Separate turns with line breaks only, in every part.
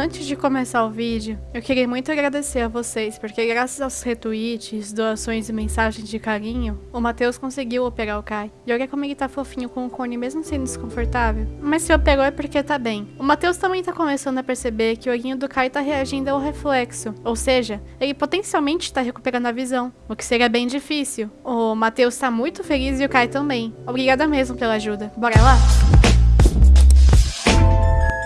Antes de começar o vídeo, eu queria muito agradecer a vocês, porque graças aos retweets, doações e mensagens de carinho, o Matheus conseguiu operar o Kai. E olha como ele tá fofinho com o cone mesmo sendo desconfortável. Mas se operou é porque tá bem. O Matheus também tá começando a perceber que o olhinho do Kai tá reagindo ao reflexo, ou seja, ele potencialmente tá recuperando a visão, o que seria bem difícil. O Matheus tá muito feliz e o Kai também. Obrigada mesmo pela ajuda. Bora lá?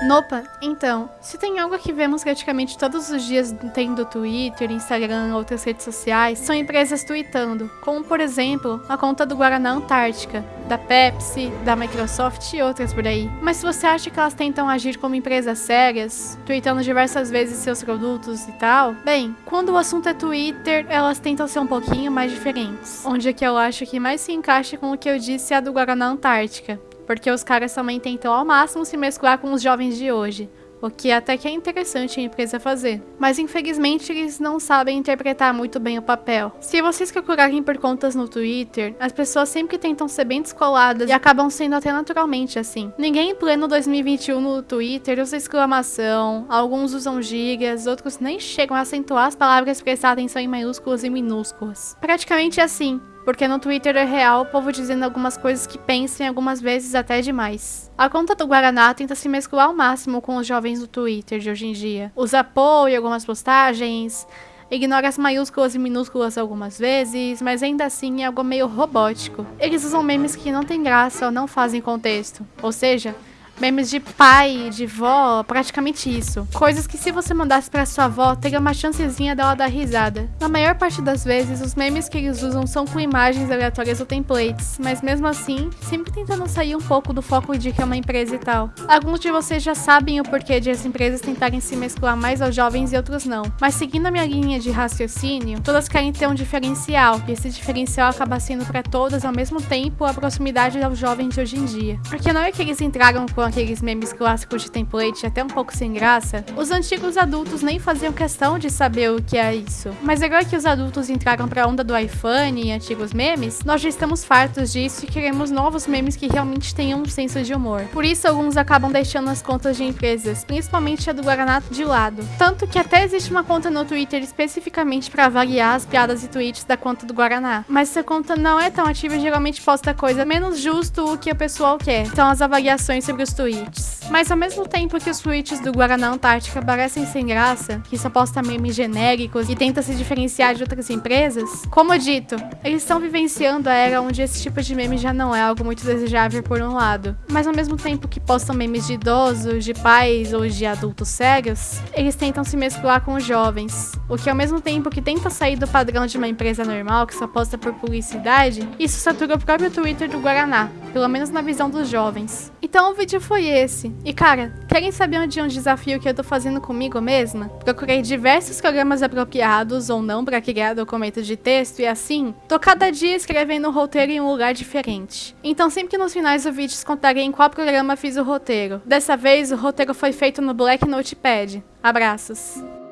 Nopa, então, se tem algo que vemos praticamente todos os dias tendo Twitter, Instagram, outras redes sociais, são empresas tweetando, como por exemplo, a conta do Guaraná Antártica, da Pepsi, da Microsoft e outras por aí. Mas se você acha que elas tentam agir como empresas sérias, tweetando diversas vezes seus produtos e tal, bem, quando o assunto é Twitter, elas tentam ser um pouquinho mais diferentes. Onde é que eu acho que mais se encaixa com o que eu disse é a do Guaraná Antártica, porque os caras também tentam ao máximo se mesclar com os jovens de hoje, o que até que é interessante a empresa fazer. Mas infelizmente eles não sabem interpretar muito bem o papel. Se vocês procurarem por contas no Twitter, as pessoas sempre tentam ser bem descoladas e acabam sendo até naturalmente assim. Ninguém em pleno 2021 no Twitter usa exclamação, alguns usam gigas, outros nem chegam a acentuar as palavras prestar atenção em maiúsculas e minúsculas. Praticamente assim, porque no Twitter é real o povo dizendo algumas coisas que pensam algumas vezes até demais. A conta do Guaraná tenta se mesclar ao máximo com os jovens do Twitter de hoje em dia. Usa apoio algumas postagens, ignora as maiúsculas e minúsculas algumas vezes, mas ainda assim é algo meio robótico. Eles usam memes que não tem graça ou não fazem contexto, ou seja, Memes de pai, de vó, praticamente isso. Coisas que se você mandasse pra sua avó, teria uma chancezinha dela dar risada. Na maior parte das vezes, os memes que eles usam são com imagens aleatórias ou templates, mas mesmo assim, sempre tentando sair um pouco do foco de que é uma empresa e tal. Alguns de vocês já sabem o porquê de as empresas tentarem se mesclar mais aos jovens e outros não. Mas seguindo a minha linha de raciocínio, todas querem ter um diferencial, e esse diferencial acaba sendo para todas ao mesmo tempo a proximidade aos jovens de hoje em dia. Porque não é que eles entraram com aqueles memes clássicos de template até um pouco sem graça, os antigos adultos nem faziam questão de saber o que é isso. Mas agora que os adultos entraram pra onda do iPhone e antigos memes, nós já estamos fartos disso e queremos novos memes que realmente tenham um senso de humor. Por isso, alguns acabam deixando as contas de empresas, principalmente a do Guaraná, de lado. Tanto que até existe uma conta no Twitter especificamente para avaliar as piadas e tweets da conta do Guaraná. Mas essa conta não é tão ativa e geralmente posta coisa menos justo o que o pessoal quer. São as avaliações sobre os tweets. Mas ao mesmo tempo que os tweets do Guaraná Antártica parecem sem graça, que só posta memes genéricos e tenta se diferenciar de outras empresas, como dito, eles estão vivenciando a era onde esse tipo de meme já não é algo muito desejável por um lado. Mas ao mesmo tempo que postam memes de idosos, de pais ou de adultos sérios, eles tentam se mesclar com os jovens. O que ao mesmo tempo que tenta sair do padrão de uma empresa normal que só posta por publicidade, isso satura o próprio Twitter do Guaraná, pelo menos na visão dos jovens. Então o vídeo foi esse. E cara, querem saber onde é um desafio que eu tô fazendo comigo mesma? Procurei diversos programas apropriados ou não para criar documento de texto e assim, tô cada dia escrevendo um roteiro em um lugar diferente. Então sempre que nos finais do vídeo contarei em qual programa fiz o roteiro. Dessa vez o roteiro foi feito no Black Notepad. Abraços!